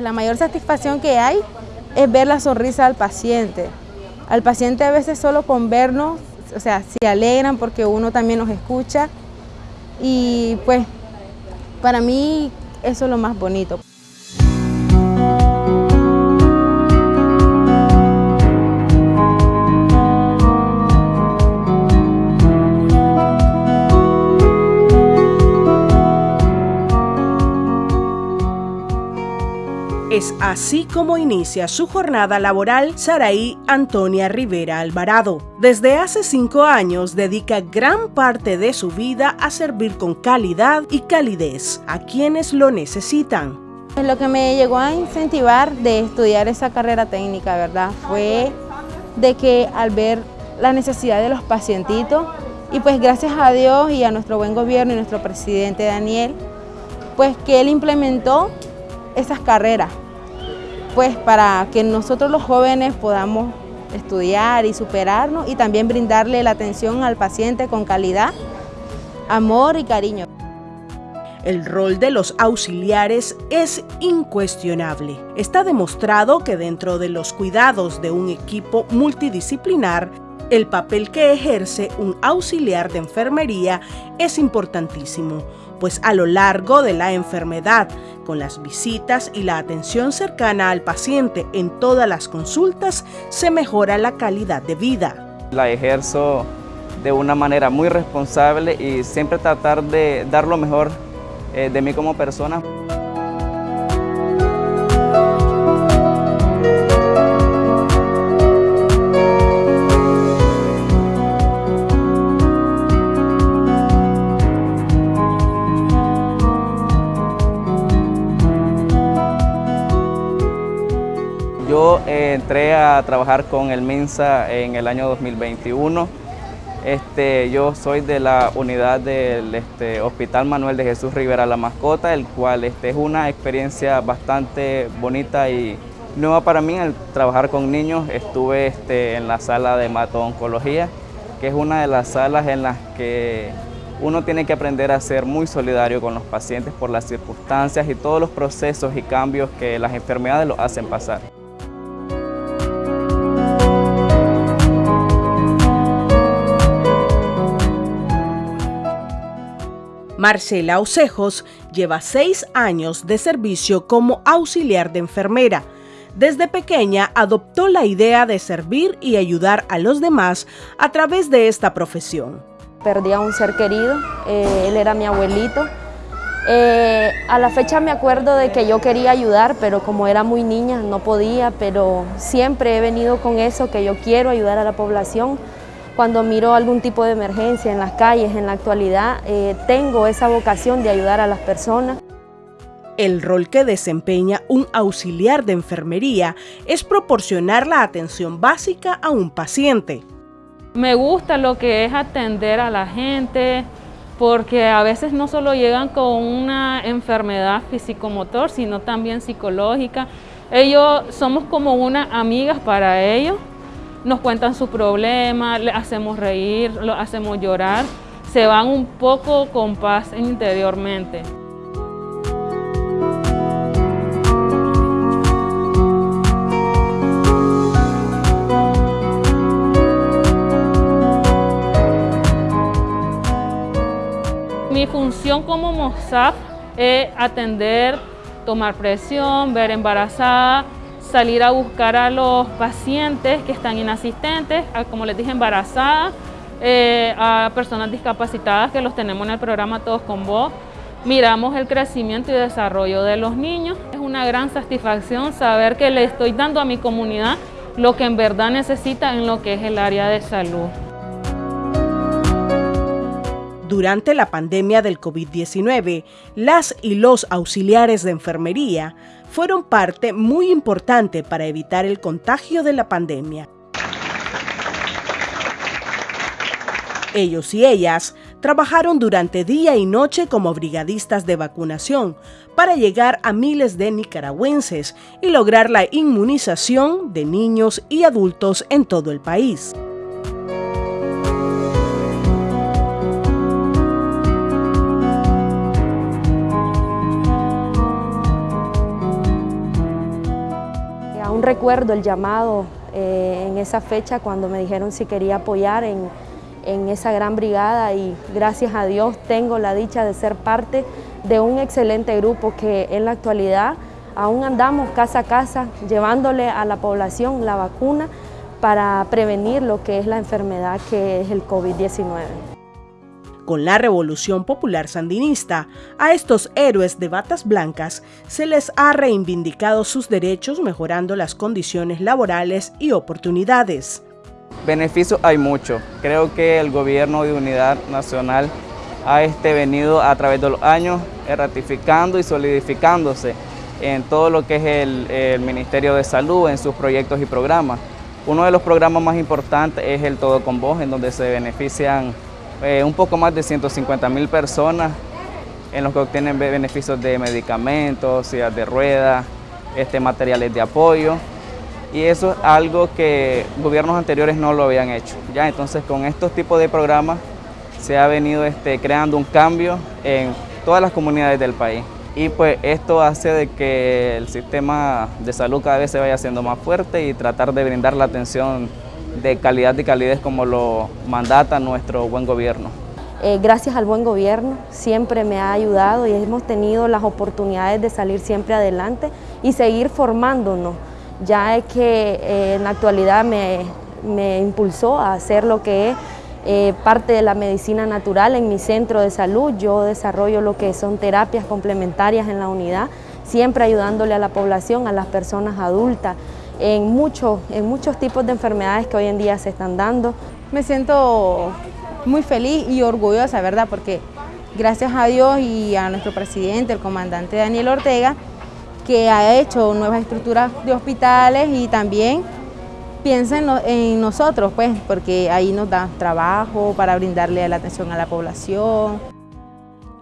La mayor satisfacción que hay es ver la sonrisa del paciente. Al paciente a veces solo con vernos, o sea, se alegran porque uno también nos escucha y pues para mí eso es lo más bonito. Así como inicia su jornada laboral Saraí Antonia Rivera Alvarado. Desde hace cinco años dedica gran parte de su vida a servir con calidad y calidez a quienes lo necesitan. Lo que me llegó a incentivar de estudiar esa carrera técnica, ¿verdad? Fue de que al ver la necesidad de los pacientitos, y pues gracias a Dios y a nuestro buen gobierno y nuestro presidente Daniel, pues que él implementó esas carreras, pues para que nosotros los jóvenes podamos estudiar y superarnos y también brindarle la atención al paciente con calidad, amor y cariño. El rol de los auxiliares es incuestionable. Está demostrado que dentro de los cuidados de un equipo multidisciplinar, el papel que ejerce un auxiliar de enfermería es importantísimo, pues a lo largo de la enfermedad, con las visitas y la atención cercana al paciente en todas las consultas, se mejora la calidad de vida. La ejerzo de una manera muy responsable y siempre tratar de dar lo mejor eh, de mí como persona. Entré a trabajar con el MINSA en el año 2021. Este, yo soy de la unidad del este, Hospital Manuel de Jesús Rivera La Mascota, el cual este, es una experiencia bastante bonita y nueva para mí al trabajar con niños. Estuve este, en la sala de oncología que es una de las salas en las que uno tiene que aprender a ser muy solidario con los pacientes por las circunstancias y todos los procesos y cambios que las enfermedades los hacen pasar. Marcela Ocejos lleva seis años de servicio como auxiliar de enfermera. Desde pequeña adoptó la idea de servir y ayudar a los demás a través de esta profesión. Perdí a un ser querido, eh, él era mi abuelito. Eh, a la fecha me acuerdo de que yo quería ayudar, pero como era muy niña no podía, pero siempre he venido con eso, que yo quiero ayudar a la población cuando miro algún tipo de emergencia en las calles, en la actualidad, eh, tengo esa vocación de ayudar a las personas. El rol que desempeña un auxiliar de enfermería es proporcionar la atención básica a un paciente. Me gusta lo que es atender a la gente, porque a veces no solo llegan con una enfermedad físico-motor, sino también psicológica. Ellos somos como unas amigas para ellos nos cuentan su problema, le hacemos reír, lo hacemos llorar, se van un poco con paz interiormente. Mi función como MOSAF es atender, tomar presión, ver embarazada, salir a buscar a los pacientes que están inasistentes, como les dije, embarazadas, eh, a personas discapacitadas que los tenemos en el programa Todos con Vos. Miramos el crecimiento y desarrollo de los niños. Es una gran satisfacción saber que le estoy dando a mi comunidad lo que en verdad necesita en lo que es el área de salud. Durante la pandemia del COVID-19, las y los auxiliares de enfermería fueron parte muy importante para evitar el contagio de la pandemia. Ellos y ellas trabajaron durante día y noche como brigadistas de vacunación para llegar a miles de nicaragüenses y lograr la inmunización de niños y adultos en todo el país. Recuerdo el llamado eh, en esa fecha cuando me dijeron si quería apoyar en, en esa gran brigada y gracias a Dios tengo la dicha de ser parte de un excelente grupo que en la actualidad aún andamos casa a casa llevándole a la población la vacuna para prevenir lo que es la enfermedad que es el COVID-19. Con la Revolución Popular Sandinista, a estos héroes de batas blancas se les ha reivindicado sus derechos mejorando las condiciones laborales y oportunidades. Beneficios hay mucho. Creo que el gobierno de unidad nacional ha este, venido a través de los años ratificando y solidificándose en todo lo que es el, Ministerio de Salud, en sus proyectos y programas. Uno de los programas más importantes es el Todo con Vos, en donde se benefician eh, un poco más de 150 mil personas en los que obtienen beneficios de medicamentos, de ruedas, este, materiales de apoyo y eso es algo que gobiernos anteriores no lo habían hecho. ¿ya? Entonces con estos tipos de programas se ha venido este, creando un cambio en todas las comunidades del país. Y pues esto hace de que el sistema de salud cada vez se vaya haciendo más fuerte y tratar de brindar la atención de calidad y calidez como lo mandata nuestro buen gobierno. Eh, gracias al buen gobierno siempre me ha ayudado y hemos tenido las oportunidades de salir siempre adelante y seguir formándonos ya es que eh, en la actualidad me, impulsó a hacer lo que es eh, parte de la medicina natural en mi centro de salud. Yo desarrollo lo que son terapias complementarias en la unidad, siempre ayudándole a la población, a las personas adultas, en, muchos, en muchos tipos de enfermedades que hoy en día se están dando. Me siento muy feliz y orgullosa, ¿verdad? Porque gracias a Dios y a nuestro presidente, el comandante Daniel Ortega, que ha hecho nuevas estructuras de hospitales y también piensa en, nosotros, pues, porque ahí nos da trabajo para brindarle la atención a la población.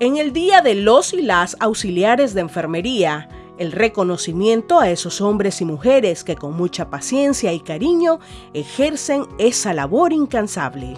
En el Día de los y las auxiliares de enfermería, el reconocimiento a esos hombres y mujeres que con mucha paciencia y cariño ejercen esa labor incansable.